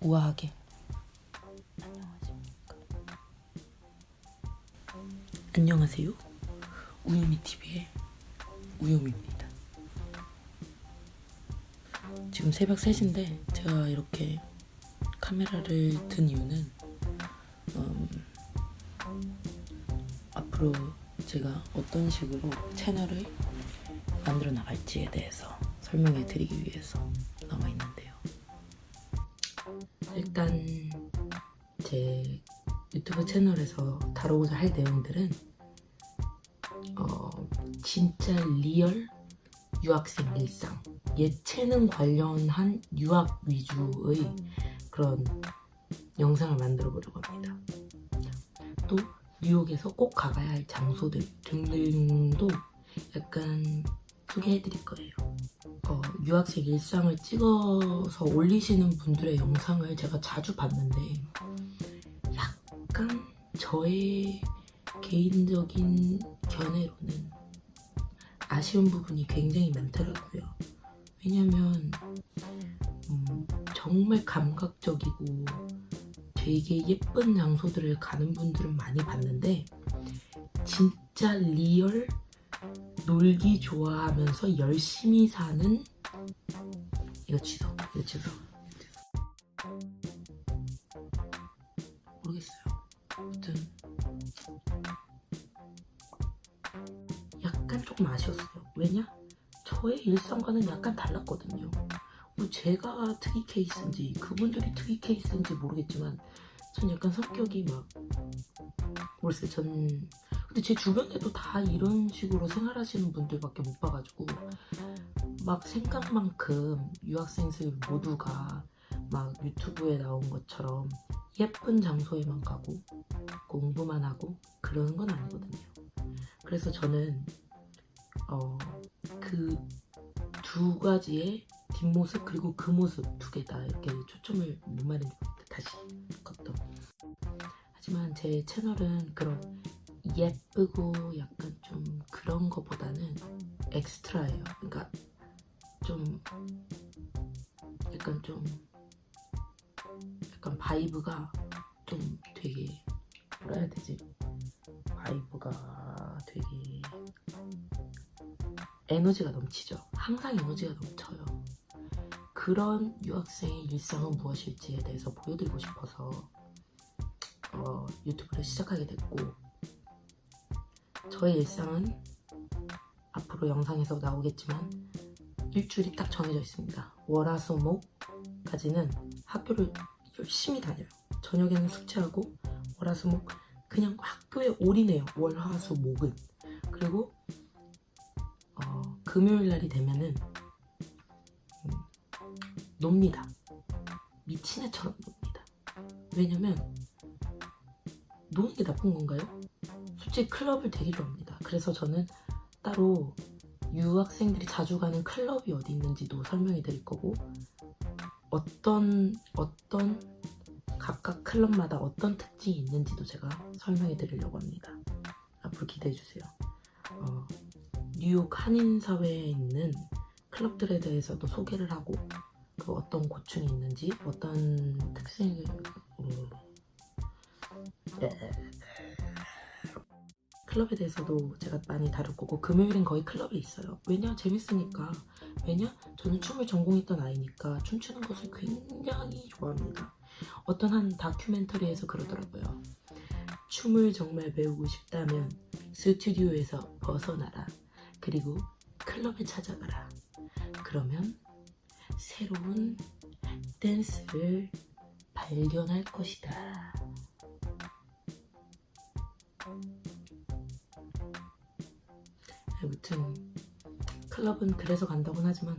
우아하게. 안녕하십니까 안녕하세요. 우유미 TV의 우유미입니다. 지금 새벽 3시인데 제가 이렇게 카메라를 든 이유는 음, 앞으로 제가 어떤 식으로 채널을 만들어 나갈지에 대해서 설명해 드리기 위해서 나와 있는데요. 일단 제 유튜브 채널에서 다루고자 할 내용들은 어, 진짜 real 유학생 일상 예체능 관련한 유학 위주의 그런 영상을 만들어 보려고 합니다. 또 뉴욕에서 꼭 가봐야 할 장소들 등등도 약간 소개해 드릴 거예요 어, 유학생 일상을 찍어서 올리시는 분들의 영상을 제가 자주 봤는데 약간 저의 개인적인 견해로는 아쉬운 부분이 굉장히 많더라고요. 왜냐면 음, 정말 감각적이고 되게 예쁜 장소들을 가는 분들은 많이 봤는데 진짜 real 놀기 좋아하면서 열심히 사는 이거 취소 이거 취소 모르겠어요. 아무튼 약간 조금 아쉬웠어요. 왜냐? 저의 일상과는 약간 달랐거든요 뭐 제가 특이 케이스인지 그분들이 특이 케이스인지 모르겠지만 전 약간 성격이 막 모르겠어요 전 근데 제 주변에도 다 이런 식으로 생활하시는 분들밖에 못 봐가지고 막 생각만큼 유학생들 모두가 막 유튜브에 나온 것처럼 예쁜 장소에만 가고 공부만 하고 그러는 건 아니거든요. 그래서 저는 어, 그 두 가지의 뒷모습 그리고 그 모습 두 개 다 이렇게 초점을 뭔 말인지 모르겠다. 다시 컷도. 하지만 제 채널은 그런 예쁘고 약간 좀 그런 거보다는 extra예요. 그러니까 좀 약간 좀 약간 vibe가 좀 되게 뭐라 해야 되지? vibe가 되게 에너지가 넘치죠. 항상 에너지가 넘쳐요. 그런 유학생의 일상은 무엇일지에 대해서 보여드리고 싶어서 어, 유튜브를 시작하게 됐고 저의 일상은 앞으로 영상에서 나오겠지만 일주일이 딱 정해져 있습니다. 월화수목까지는 학교를 열심히 다녀요. 저녁에는 숙제하고 월화수목 그냥 학교에 올인해요. 월화수목은 그리고 어, 금요일 날이 되면은 음, 놉니다. 미친 애처럼 놉니다. 왜냐면 노는 게 나쁜 건가요? 솔직히 클럽을 되게 좋아합니다. 그래서 저는 따로 유학생들이 자주 가는 클럽이 어디 있는지도 설명해 드릴 거고 어떤 어떤 각각 클럽마다 어떤 특징이 있는지도 제가 설명해 드리려고 합니다. 앞으로 기대해 주세요. 어, 뉴욕 한인 사회에 있는 클럽들에 대해서도 소개를 하고 그 어떤 고충이 있는지 어떤 특징을 음, 클럽에 대해서도 제가 많이 다룰 거고 금요일엔 거의 클럽에 있어요. 왜냐? 재밌으니까. 왜냐? 저는 춤을 전공했던 아이니까 춤추는 것을 굉장히 좋아합니다. 어떤 한 다큐멘터리에서 그러더라고요 춤을 정말 배우고 싶다면 스튜디오에서 벗어나라. 그리고 클럽을 찾아가라. 그러면 새로운 댄스를 발견할 것이다 아무튼 클럽은 그래서 간다곤 하지만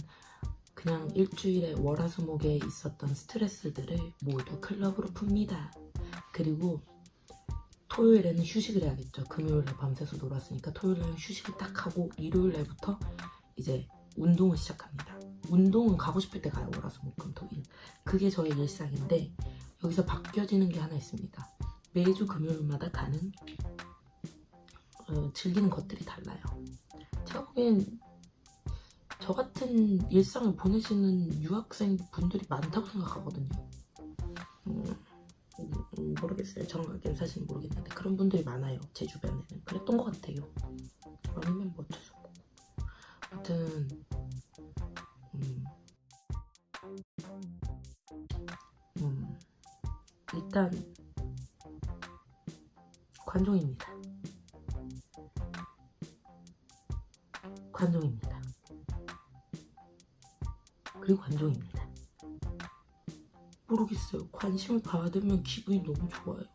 그냥 일주일에 월화수목에 있었던 스트레스들을 모두 클럽으로 풉니다. 그리고 토요일에는 휴식을 해야겠죠. 금요일에 밤새서 놀았으니까 토요일에는 휴식을 딱 하고 일요일날부터 이제 운동을 시작합니다. 운동은 가고 싶을 때 가요. 월화수목금토일. 그게 저의 일상인데 여기서 바뀌어지는 게 하나 있습니다. 매주 금요일마다 가는 어, 어, 즐기는 것들이 달라요. 제가 보기엔 저 같은 일상을 보내시는 유학생 분들이 많다고 생각하거든요. 음, 음, 모르겠어요. 정확하게는 사실 모르겠는데 그런 분들이 많아요. 제 주변에는 그랬던 것 같아요. 아니면 뭐 어쩔 수 없고. 아무튼 일단 관종입니다. 관종입니다. 그리고 관종입니다. 모르겠어요. 관심을 받으면 기분이 너무 좋아요.